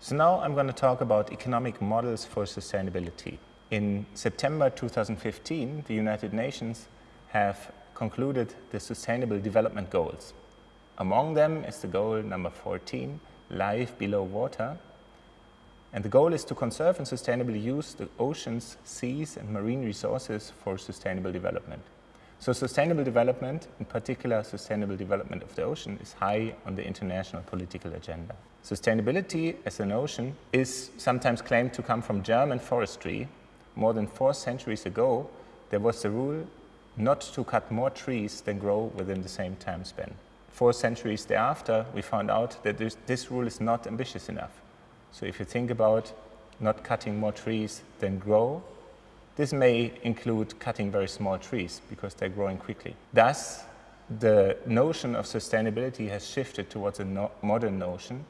So now I'm going to talk about economic models for sustainability. In September 2015, the United Nations have concluded the Sustainable Development Goals. Among them is the goal number 14, life below water. And the goal is to conserve and sustainably use the oceans, seas and marine resources for sustainable development. So sustainable development, in particular sustainable development of the ocean, is high on the international political agenda. Sustainability as a notion is sometimes claimed to come from German forestry. More than four centuries ago, there was the rule not to cut more trees than grow within the same time span. Four centuries thereafter, we found out that this, this rule is not ambitious enough. So if you think about not cutting more trees than grow, this may include cutting very small trees because they're growing quickly. Thus, the notion of sustainability has shifted towards a no modern notion,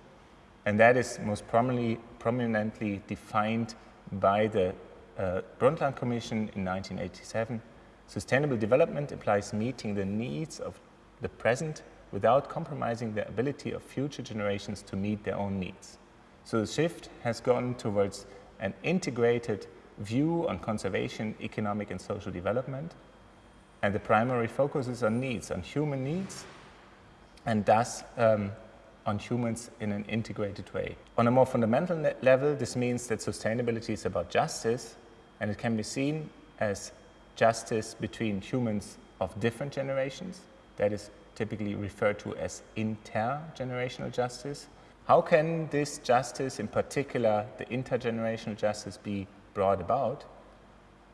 and that is most prominently, prominently defined by the uh, Brundtland Commission in 1987. Sustainable development implies meeting the needs of the present without compromising the ability of future generations to meet their own needs. So the shift has gone towards an integrated view on conservation, economic and social development. And the primary focus is on needs, on human needs, and thus um, on humans in an integrated way. On a more fundamental level, this means that sustainability is about justice, and it can be seen as justice between humans of different generations. That is typically referred to as intergenerational justice. How can this justice, in particular the intergenerational justice, be brought about,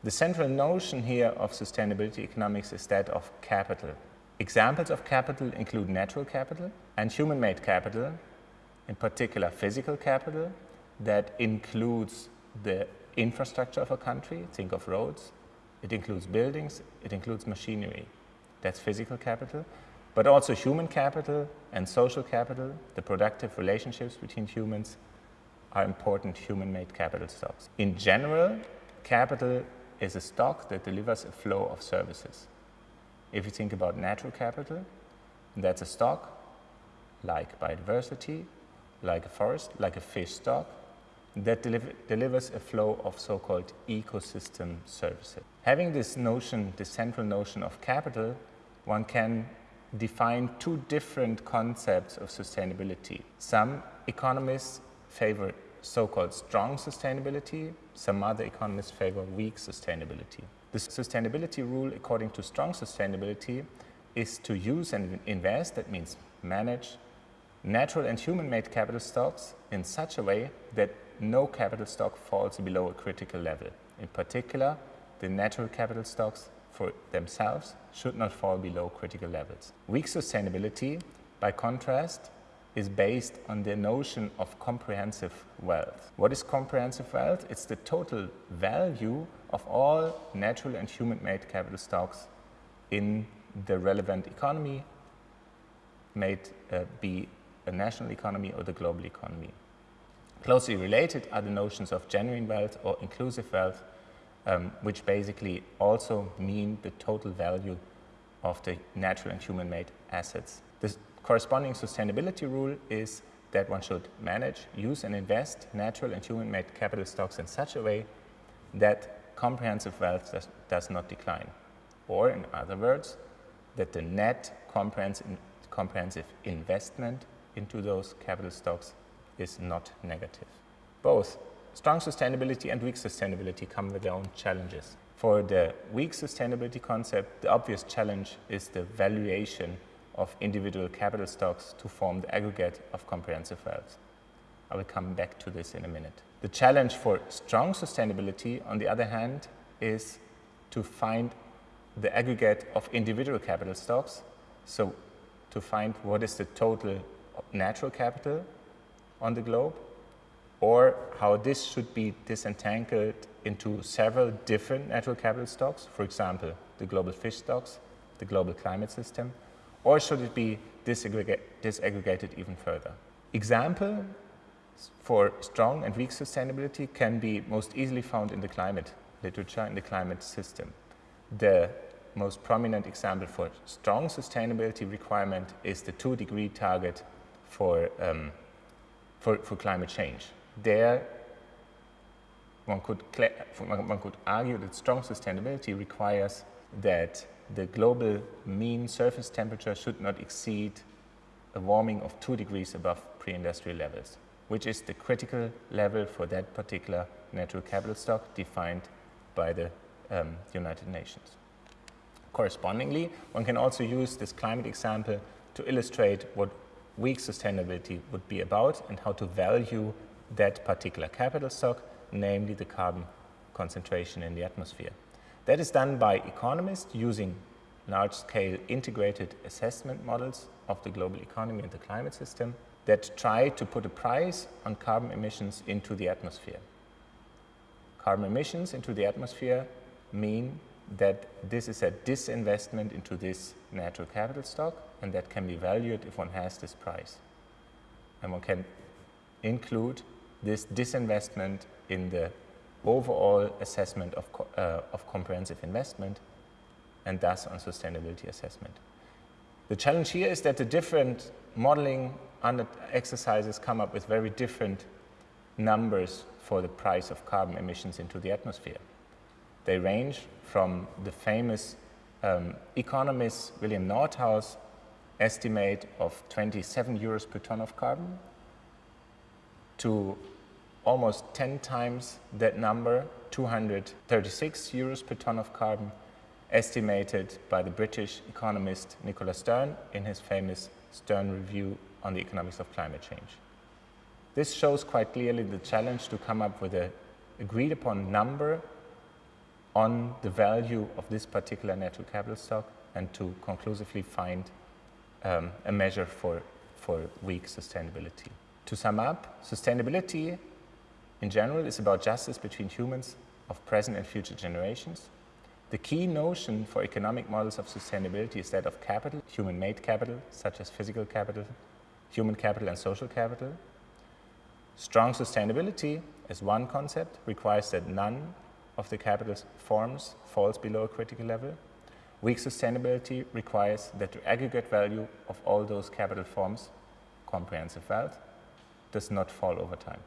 the central notion here of sustainability economics is that of capital. Examples of capital include natural capital and human-made capital, in particular physical capital, that includes the infrastructure of a country, think of roads, it includes buildings, it includes machinery. That's physical capital, but also human capital and social capital, the productive relationships between humans, are important human-made capital stocks. In general, capital is a stock that delivers a flow of services. If you think about natural capital, that's a stock like biodiversity, like a forest, like a fish stock, that deliver, delivers a flow of so-called ecosystem services. Having this notion, this central notion of capital, one can define two different concepts of sustainability. Some economists favor so-called strong sustainability. Some other economists favor weak sustainability. The sustainability rule, according to strong sustainability, is to use and invest, that means manage, natural and human-made capital stocks in such a way that no capital stock falls below a critical level. In particular, the natural capital stocks for themselves should not fall below critical levels. Weak sustainability, by contrast, is based on the notion of comprehensive wealth. What is comprehensive wealth? It's the total value of all natural and human-made capital stocks in the relevant economy, may it uh, be a national economy or the global economy. Closely related are the notions of genuine wealth or inclusive wealth, um, which basically also mean the total value of the natural and human-made assets. This corresponding sustainability rule is that one should manage, use and invest natural and human-made capital stocks in such a way that comprehensive wealth does, does, not decline. Or in other words, that the net comprehensive, comprehensive investment into those capital stocks is not negative. Both strong sustainability and weak sustainability come with their own challenges. For the weak sustainability concept, the obvious challenge is the valuation of individual capital stocks to form the aggregate of comprehensive wealth. I will come back to this in a minute. The challenge for strong sustainability, on the other hand, is to find the aggregate of individual capital stocks. So to find what is the total natural capital on the globe or how this should be disentangled into several different natural capital stocks, for example, the global fish stocks, the global climate system, or should it be disaggregated even further? Example for strong and weak sustainability can be most easily found in the climate literature, in the climate system. The most prominent example for strong sustainability requirement is the two degree target for, um, for, for climate change. there one could, one could argue that strong sustainability requires that the global mean surface temperature should not exceed a warming of 2 degrees above pre-industrial levels, which is the critical level for that particular natural capital stock defined by the um, United Nations. Correspondingly, one can also use this climate example to illustrate what weak sustainability would be about and how to value that particular capital stock, namely the carbon concentration in the atmosphere. That is done by economists using large-scale integrated assessment models of the global economy and the climate system that try to put a price on carbon emissions into the atmosphere. Carbon emissions into the atmosphere mean that this is a disinvestment into this natural capital stock and that can be valued if one has this price. And one can include this disinvestment in the overall assessment of, co uh, of comprehensive investment and thus on sustainability assessment. The challenge here is that the different modeling exercises come up with very different numbers for the price of carbon emissions into the atmosphere. They range from the famous um, economist William Nordhaus estimate of 27 euros per ton of carbon to almost 10 times that number, 236 euros per ton of carbon, estimated by the British economist Nicholas Stern in his famous Stern Review on the Economics of Climate Change. This shows quite clearly the challenge to come up with an agreed upon number on the value of this particular natural capital stock and to conclusively find um, a measure for, for weak sustainability. To sum up, sustainability in general is about justice between humans of present and future generations. The key notion for economic models of sustainability is that of capital, human-made capital, such as physical capital, human capital and social capital. Strong sustainability, as one concept, requires that none of the capital forms falls below a critical level. Weak sustainability requires that the aggregate value of all those capital forms, comprehensive wealth, does not fall over time.